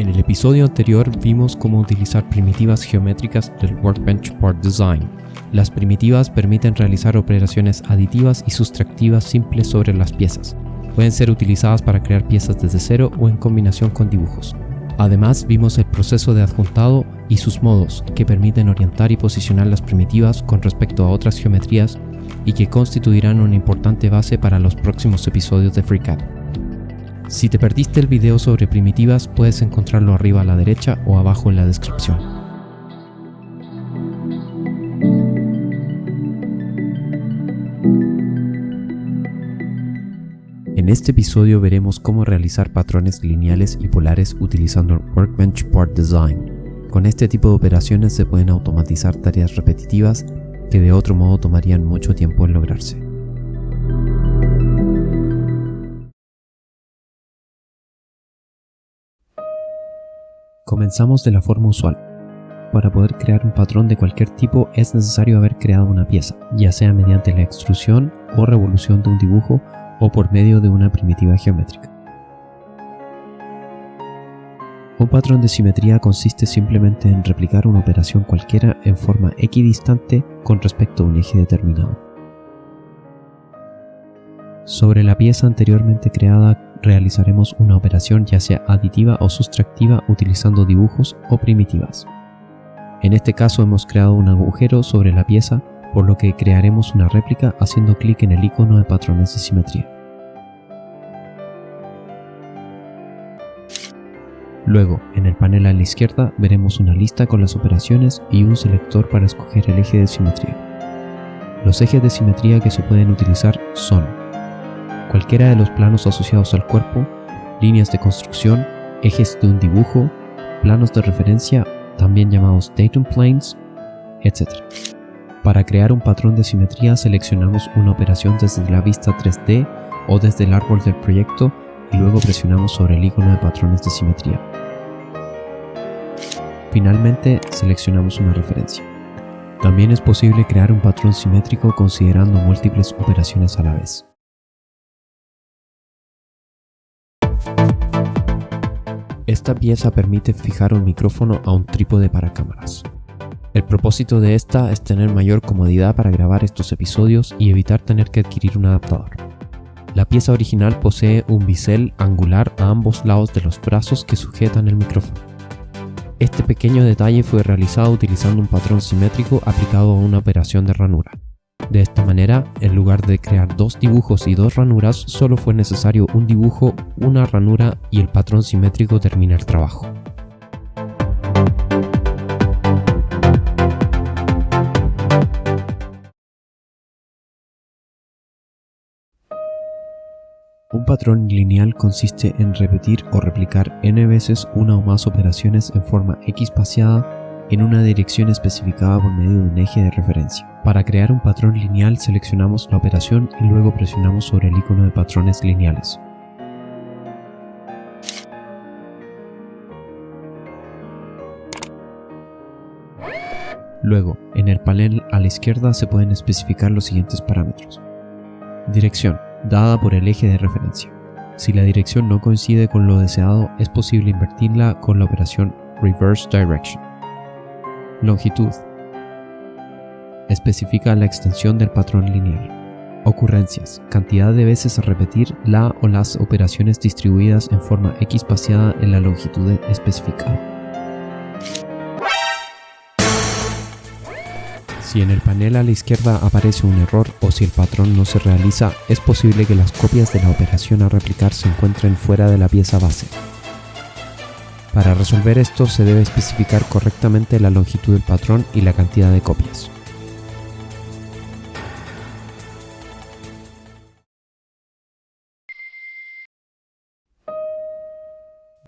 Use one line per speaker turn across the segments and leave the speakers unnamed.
En el episodio anterior vimos cómo utilizar primitivas geométricas del Workbench Part Design. Las primitivas permiten realizar operaciones aditivas y sustractivas simples sobre las piezas. Pueden ser utilizadas para crear piezas desde cero o en combinación con dibujos. Además vimos el proceso de adjuntado y sus modos que permiten orientar y posicionar las primitivas con respecto a otras geometrías y que constituirán una importante base para los próximos episodios de FreeCAD. Si te perdiste el video sobre primitivas puedes encontrarlo arriba a la derecha o abajo en la descripción. En este episodio veremos cómo realizar patrones lineales y polares utilizando Workbench Part Design. Con este tipo de operaciones se pueden automatizar tareas repetitivas que de otro modo tomarían mucho tiempo en lograrse. Comenzamos de la forma usual. Para poder crear un patrón de cualquier tipo es necesario haber creado una pieza, ya sea mediante la extrusión o revolución de un dibujo o por medio de una primitiva geométrica. Un patrón de simetría consiste simplemente en replicar una operación cualquiera en forma equidistante con respecto a un eje determinado. Sobre la pieza anteriormente creada realizaremos una operación ya sea aditiva o sustractiva utilizando dibujos o primitivas. En este caso hemos creado un agujero sobre la pieza por lo que crearemos una réplica haciendo clic en el icono de patrones de simetría. Luego, en el panel a la izquierda veremos una lista con las operaciones y un selector para escoger el eje de simetría. Los ejes de simetría que se pueden utilizar son cualquiera de los planos asociados al cuerpo, líneas de construcción, ejes de un dibujo, planos de referencia, también llamados datum planes, etc. Para crear un patrón de simetría seleccionamos una operación desde la vista 3D o desde el árbol del proyecto y luego presionamos sobre el icono de patrones de simetría. Finalmente seleccionamos una referencia. También es posible crear un patrón simétrico considerando múltiples operaciones a la vez. Esta pieza permite fijar un micrófono a un trípode para cámaras. El propósito de esta es tener mayor comodidad para grabar estos episodios y evitar tener que adquirir un adaptador. La pieza original posee un bisel angular a ambos lados de los brazos que sujetan el micrófono. Este pequeño detalle fue realizado utilizando un patrón simétrico aplicado a una operación de ranura. De esta manera, en lugar de crear dos dibujos y dos ranuras, solo fue necesario un dibujo, una ranura y el patrón simétrico termina el trabajo. Un patrón lineal consiste en repetir o replicar n veces una o más operaciones en forma espaciada en una dirección especificada por medio de un eje de referencia. Para crear un patrón lineal seleccionamos la operación y luego presionamos sobre el icono de patrones lineales. Luego, en el panel a la izquierda se pueden especificar los siguientes parámetros. Dirección dada por el eje de referencia. Si la dirección no coincide con lo deseado, es posible invertirla con la operación Reverse Direction. Longitud. Especifica la extensión del patrón lineal. Ocurrencias. Cantidad de veces a repetir la o las operaciones distribuidas en forma x espaciada en la longitud especificada. Si en el panel a la izquierda aparece un error o si el patrón no se realiza, es posible que las copias de la operación a replicar se encuentren fuera de la pieza base. Para resolver esto se debe especificar correctamente la longitud del patrón y la cantidad de copias.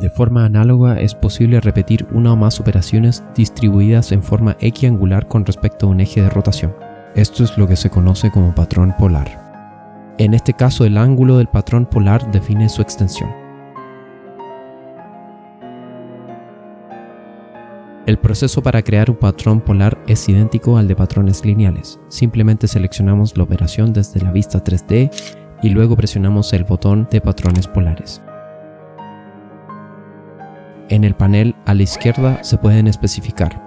De forma análoga es posible repetir una o más operaciones distribuidas en forma equiangular con respecto a un eje de rotación. Esto es lo que se conoce como patrón polar. En este caso el ángulo del patrón polar define su extensión. El proceso para crear un patrón polar es idéntico al de patrones lineales. Simplemente seleccionamos la operación desde la vista 3D y luego presionamos el botón de patrones polares. En el panel a la izquierda se pueden especificar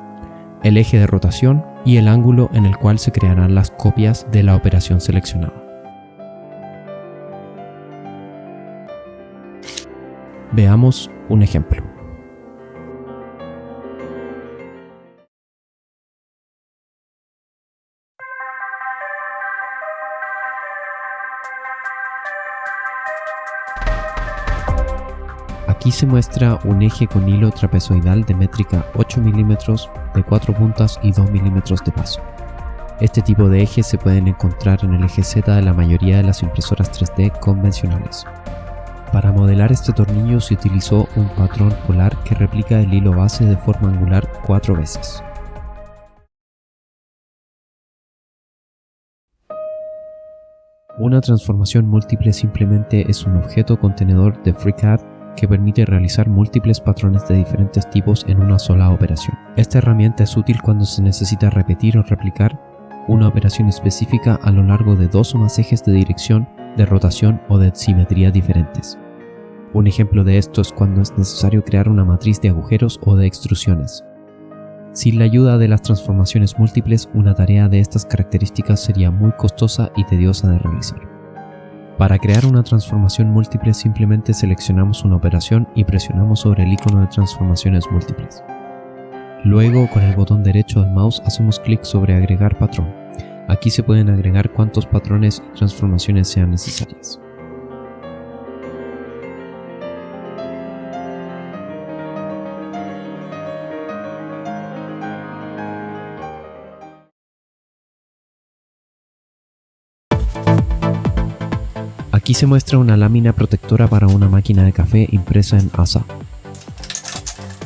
el eje de rotación y el ángulo en el cual se crearán las copias de la operación seleccionada. Veamos un ejemplo. Aquí se muestra un eje con hilo trapezoidal de métrica 8 mm de 4 puntas y 2 mm de paso. Este tipo de ejes se pueden encontrar en el eje Z de la mayoría de las impresoras 3D convencionales. Para modelar este tornillo se utilizó un patrón polar que replica el hilo base de forma angular cuatro veces. Una transformación múltiple simplemente es un objeto contenedor de FreeCAD que permite realizar múltiples patrones de diferentes tipos en una sola operación. Esta herramienta es útil cuando se necesita repetir o replicar una operación específica a lo largo de dos o más ejes de dirección, de rotación o de simetría diferentes. Un ejemplo de esto es cuando es necesario crear una matriz de agujeros o de extrusiones. Sin la ayuda de las transformaciones múltiples, una tarea de estas características sería muy costosa y tediosa de realizar. Para crear una transformación múltiple simplemente seleccionamos una operación y presionamos sobre el icono de transformaciones múltiples. Luego con el botón derecho del mouse hacemos clic sobre agregar patrón. Aquí se pueden agregar cuantos patrones y transformaciones sean necesarias. Aquí se muestra una lámina protectora para una máquina de café impresa en ASA.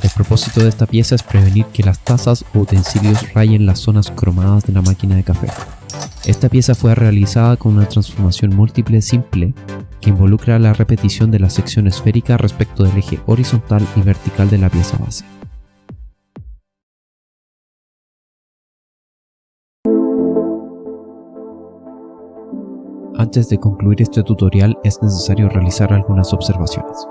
El propósito de esta pieza es prevenir que las tazas o utensilios rayen las zonas cromadas de la máquina de café. Esta pieza fue realizada con una transformación múltiple simple que involucra la repetición de la sección esférica respecto del eje horizontal y vertical de la pieza base. Antes de concluir este tutorial es necesario realizar algunas observaciones.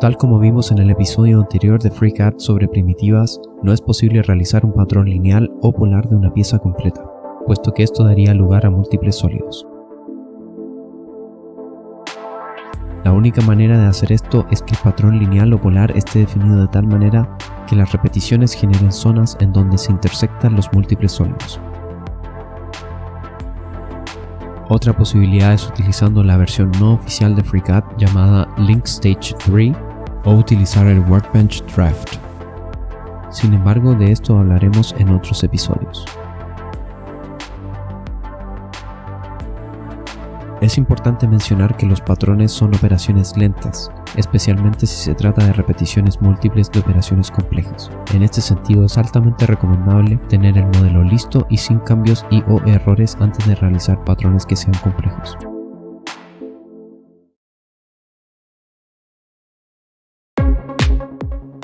Tal como vimos en el episodio anterior de FreeCAD sobre primitivas, no es posible realizar un patrón lineal o polar de una pieza completa, puesto que esto daría lugar a múltiples sólidos. La única manera de hacer esto es que el patrón lineal o polar esté definido de tal manera que las repeticiones generen zonas en donde se intersectan los múltiples sólidos. Otra posibilidad es utilizando la versión no oficial de FreeCAD llamada Link Stage 3 o utilizar el Workbench Draft. Sin embargo, de esto hablaremos en otros episodios. Es importante mencionar que los patrones son operaciones lentas, especialmente si se trata de repeticiones múltiples de operaciones complejas. En este sentido es altamente recomendable tener el modelo listo y sin cambios y o errores antes de realizar patrones que sean complejos.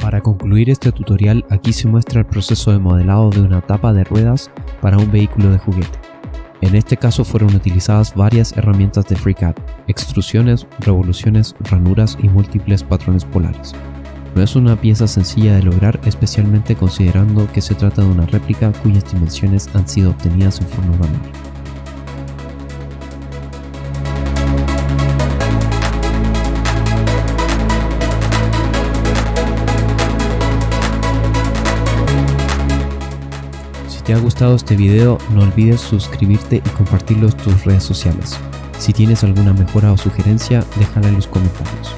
Para concluir este tutorial aquí se muestra el proceso de modelado de una tapa de ruedas para un vehículo de juguete. En este caso fueron utilizadas varias herramientas de FreeCAD, extrusiones, revoluciones, ranuras y múltiples patrones polares. No es una pieza sencilla de lograr especialmente considerando que se trata de una réplica cuyas dimensiones han sido obtenidas en forma manual. Te ha gustado este video, no olvides suscribirte y compartirlo en tus redes sociales. Si tienes alguna mejora o sugerencia, déjala en los comentarios.